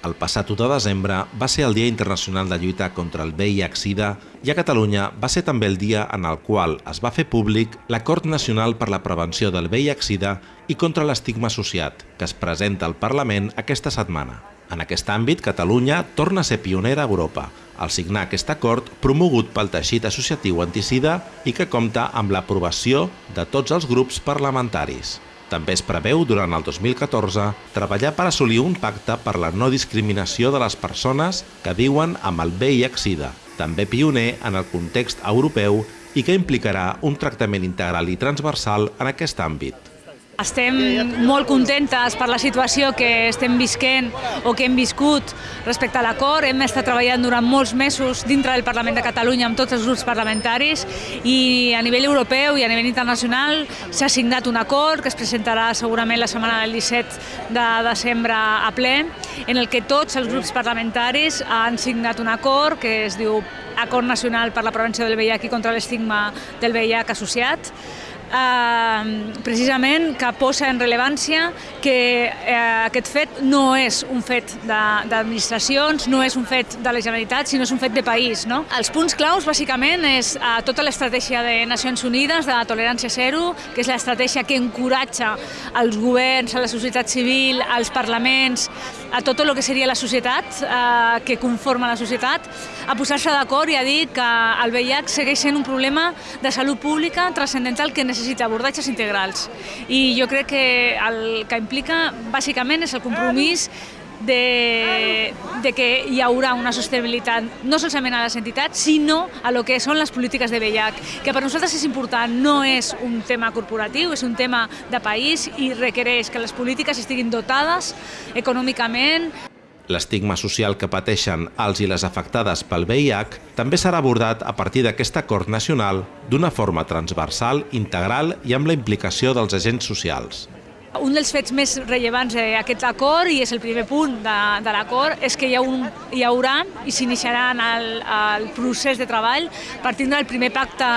El passat 1 de desembre va ser el Dia Internacional de Lluita contra el VIH-Sida i a Catalunya va ser també el dia en el qual es va fer públic l'Acord Nacional per la Prevenció del VIH-Sida i contra l'estigma associat, que es presenta al Parlament aquesta setmana. En aquest àmbit, Catalunya torna a ser pionera a Europa, al signar aquest acord promogut pel teixit associatiu anticida i que compta amb l'aprovació de tots els grups parlamentaris. També es preveu, durant el 2014, treballar per assolir un pacte per la no discriminació de les persones que viuen amb el VIH-Sida, també pioner en el context europeu i que implicarà un tractament integral i transversal en aquest àmbit. Estem molt contentes per la situació que estem visquent o que hem viscut respecte a l'acord. Hem estat treballant durant molts mesos dintre del Parlament de Catalunya amb tots els grups parlamentaris i a nivell europeu i a nivell internacional s'ha signat un acord que es presentarà segurament la setmana del 17 de desembre a ple, en el que tots els grups parlamentaris han signat un acord que es diu Acord Nacional per la Prevenció del VIH i contra l'estigma del VIH associat, eh, precisament que posa en rellevància que eh, aquest fet no és un fet d'administracions, no és un fet de la Generalitat, sinó és un fet de país. No? Els punts claus, bàsicament, és eh, tota l'estratègia de Nacions Unides de tolerància zero, que és l'estratègia que encoratja els governs, a la societat civil, als parlaments, a tot el que seria la societat, eh, que conforma la societat, a posar-se d'acord i a dir que el VIH segueix sent un problema de salut pública transcendental que necessita necessita abordatges integrals. I jo crec que el que implica bàsicament és el compromís de, de que hi haurà una sostenibilitat no solament a les entitats, sinó a lo que són les polítiques de VIH, que per nosaltres és important, no és un tema corporatiu, és un tema de país i requereix que les polítiques estiguin dotades econòmicament, L'estigma social que pateixen els i les afectades pel VIH també serà abordat a partir d'aquest acord nacional d'una forma transversal, integral i amb la implicació dels agents socials. Un dels fets més rellevants d'aquest acord, i és el primer punt de, de l'acord, és que hi, ha un, hi haurà i s'iniciarà el, el procés de treball partint del primer pacte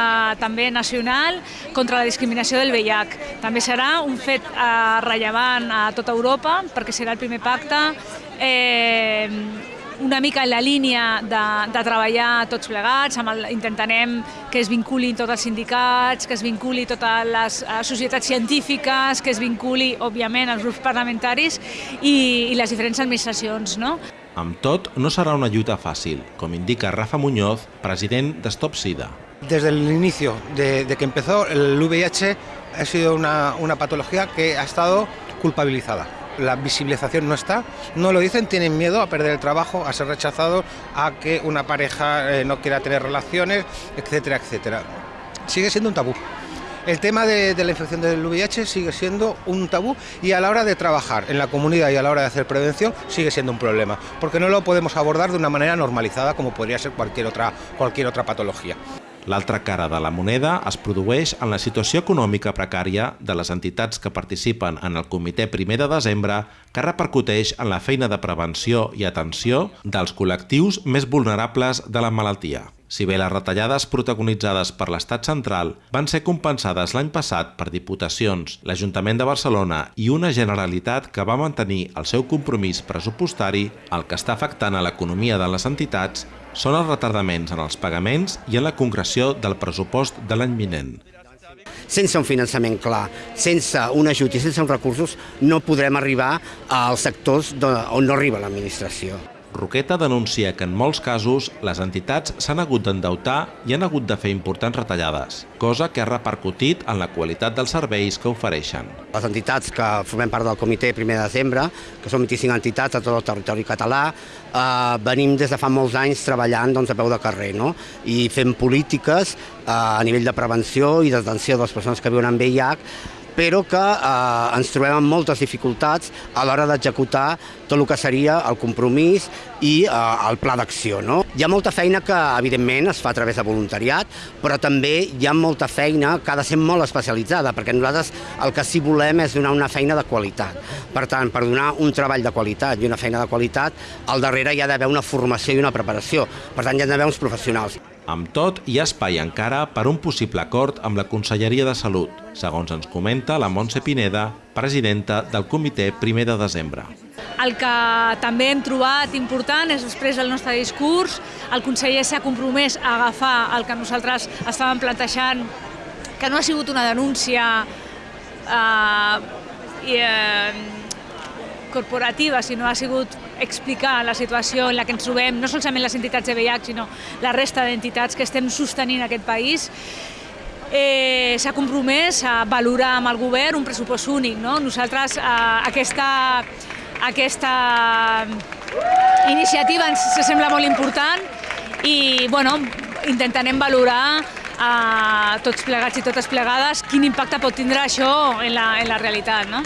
també nacional contra la discriminació del VIH. També serà un fet eh, rellevant a tota Europa perquè serà el primer pacte eh, una mica en la línia de, de treballar tots plegats, amb el, intentarem que es vinculin tots els sindicats, que es vinculi totes les uh, societats científiques, que es vinculi, òbviament, els grups parlamentaris i, i les diferents administracions. No? Amb tot, no serà una lluita fàcil, com indica Rafa Muñoz, president de Stop SIDA. Desde el inicio de, de que empezó, el VIH ha sido una, una patología que ha estado culpabilizada la visibilización no está, no lo dicen, tienen miedo a perder el trabajo, a ser rechazados, a que una pareja eh, no quiera tener relaciones, etcétera, etcétera. Sigue siendo un tabú. El tema de, de, la infección del VIH sigue siendo un tabú y a la hora de trabajar en la comunidad y a la hora de hacer prevención sigue siendo un problema, porque no lo podemos abordar de una manera normalizada como podría ser cualquier otra, cualquier otra patología. L'altra cara de la moneda es produeix en la situació econòmica precària de les entitats que participen en el comitè primer de desembre que repercuteix en la feina de prevenció i atenció dels col·lectius més vulnerables de la malaltia. Si bé les retallades protagonitzades per l'Estat central van ser compensades l'any passat per Diputacions, l'Ajuntament de Barcelona i una Generalitat que va mantenir el seu compromís pressupostari, el que està afectant a l'economia de les entitats són els retardaments en els pagaments i en la concreció del pressupost de l'any vinent. Sense un finançament clar, sense un ajut i sense uns recursos, no podrem arribar als sectors on no arriba l'administració. Roqueta denuncia que en molts casos les entitats s'han hagut d'endeutar i han hagut de fer importants retallades, cosa que ha repercutit en la qualitat dels serveis que ofereixen. Les entitats que formem part del comitè primer de desembre, que són 25 entitats a tot el territori català, eh, venim des de fa molts anys treballant doncs, a peu de carrer no? i fent polítiques eh, a nivell de prevenció i d'atenció de les persones que viuen amb VIH però que eh, ens trobem amb moltes dificultats a l'hora d'executar tot el que seria el compromís i eh, el pla d'acció. No? Hi ha molta feina que, evidentment, es fa a través de voluntariat, però també hi ha molta feina que ha de ser molt especialitzada, perquè nosaltres el que sí volem és donar una feina de qualitat. Per tant, per donar un treball de qualitat i una feina de qualitat, al darrere hi ha d'haver una formació i una preparació. Per tant, hi ha d'haver uns professionals. Amb tot, hi ha espai encara per un possible acord amb la Conselleria de Salut, segons ens comenta la Montse Pineda, presidenta del comitè primer de desembre. el que també hem trobat important és després del nostre discurs, el conseller s'ha compromès a agafar el que nosaltres estàvem plantejant, que no ha sigut una denúncia eh, eh, corporativa, sinó ha sigut explicar la situació en la que ens trobem, no solament les entitats de VIH, sinó la resta d'entitats que estem sostenint aquest país, eh, s'ha compromès a valorar amb el govern un pressupost únic. No? Nosaltres eh, aquesta, aquesta iniciativa ens sembla molt important i bueno, intentarem valorar a tots plegats i totes plegades quin impacte pot tindre això en la, en la realitat. No?